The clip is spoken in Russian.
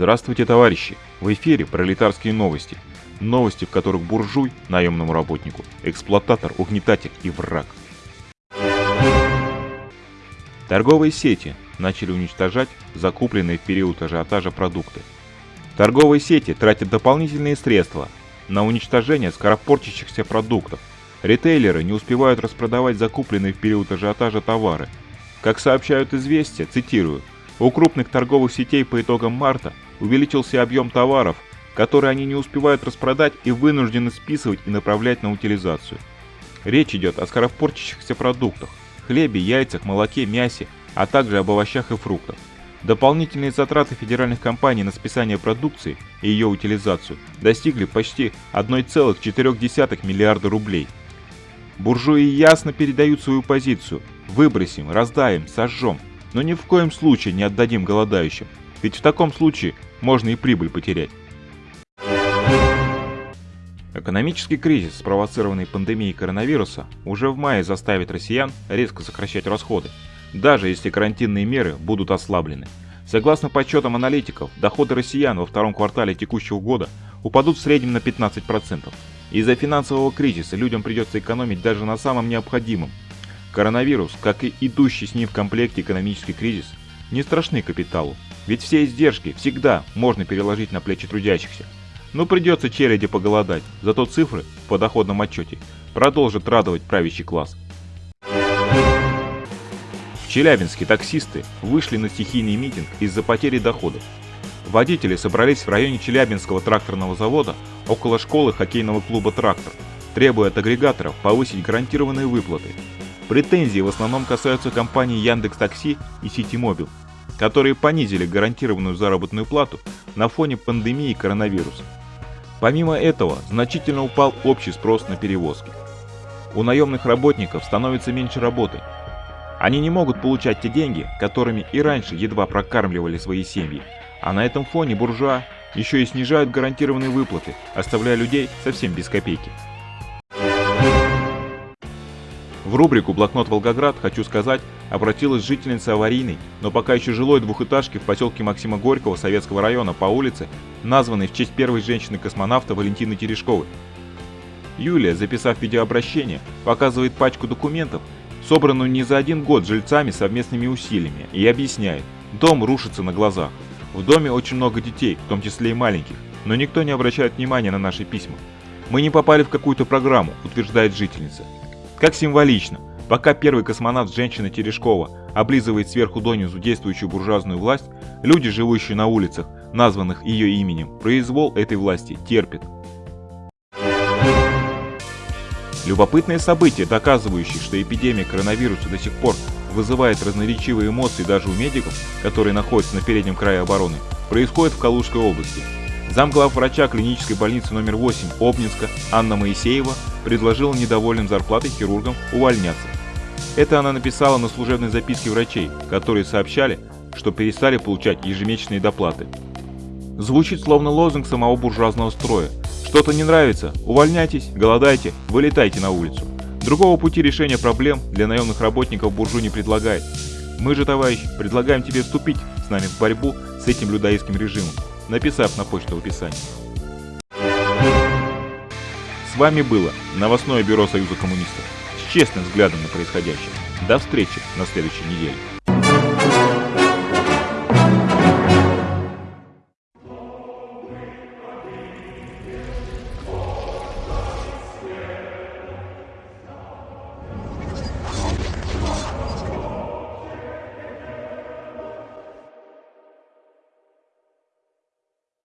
Здравствуйте, товарищи! В эфире пролетарские новости. Новости, в которых буржуй – наемному работнику, эксплуататор, угнетатель и враг. Торговые сети начали уничтожать закупленные в период ажиотажа продукты. Торговые сети тратят дополнительные средства на уничтожение скоропортящихся продуктов. Ритейлеры не успевают распродавать закупленные в период ажиотажа товары. Как сообщают известия, цитирую, у крупных торговых сетей по итогам марта увеличился объем товаров, которые они не успевают распродать и вынуждены списывать и направлять на утилизацию. Речь идет о скоропортящихся продуктах – хлебе, яйцах, молоке, мясе, а также об овощах и фруктах. Дополнительные затраты федеральных компаний на списание продукции и ее утилизацию достигли почти 1,4 миллиарда рублей. Буржуи ясно передают свою позицию – выбросим, раздаем, сожжем – но ни в коем случае не отдадим голодающим, ведь в таком случае можно и прибыль потерять. Экономический кризис, спровоцированный пандемией коронавируса, уже в мае заставит россиян резко сокращать расходы, даже если карантинные меры будут ослаблены. Согласно подсчетам аналитиков, доходы россиян во втором квартале текущего года упадут в среднем на 15%. Из-за финансового кризиса людям придется экономить даже на самом необходимом, Коронавирус, как и идущий с ним в комплекте экономический кризис, не страшны капиталу, ведь все издержки всегда можно переложить на плечи трудящихся. Но придется череде поголодать, зато цифры в подоходном отчете продолжат радовать правящий класс. В Челябинске таксисты вышли на стихийный митинг из-за потери доходов. Водители собрались в районе Челябинского тракторного завода около школы хоккейного клуба «Трактор», требуя от агрегаторов повысить гарантированные выплаты Претензии в основном касаются компаний Яндекс Такси и Ситимобил, которые понизили гарантированную заработную плату на фоне пандемии коронавируса. Помимо этого, значительно упал общий спрос на перевозки. У наемных работников становится меньше работы. Они не могут получать те деньги, которыми и раньше едва прокармливали свои семьи, а на этом фоне буржуа еще и снижают гарантированные выплаты, оставляя людей совсем без копейки. В рубрику «Блокнот Волгоград» хочу сказать, обратилась жительница аварийной, но пока еще жилой двухэтажки в поселке Максима Горького Советского района по улице, названной в честь первой женщины-космонавта Валентины Терешковой. Юлия, записав видеообращение, показывает пачку документов, собранную не за один год жильцами совместными усилиями, и объясняет, дом рушится на глазах. В доме очень много детей, в том числе и маленьких, но никто не обращает внимания на наши письма. Мы не попали в какую-то программу, утверждает жительница. Как символично, пока первый космонавт женщина Терешкова облизывает сверху донизу действующую буржуазную власть, люди, живущие на улицах, названных ее именем, произвол этой власти терпят. Любопытное событие, доказывающее, что эпидемия коронавируса до сих пор вызывает разноречивые эмоции даже у медиков, которые находятся на переднем крае обороны, происходит в Калужской области. Замглав врача клинической больницы номер 8 Обнинска Анна Моисеева предложила недовольным зарплатой хирургам увольняться. Это она написала на служебной записке врачей, которые сообщали, что перестали получать ежемесячные доплаты. Звучит словно лозунг самого буржуазного строя. Что-то не нравится, увольняйтесь, голодайте, вылетайте на улицу. Другого пути решения проблем для наемных работников буржуй не предлагает. Мы же, товарищ, предлагаем тебе вступить с нами в борьбу с этим людоедским режимом написав на почту в описании. Вами было новостное бюро Союза коммунистов с честным взглядом на происходящее. До встречи на следующей неделе.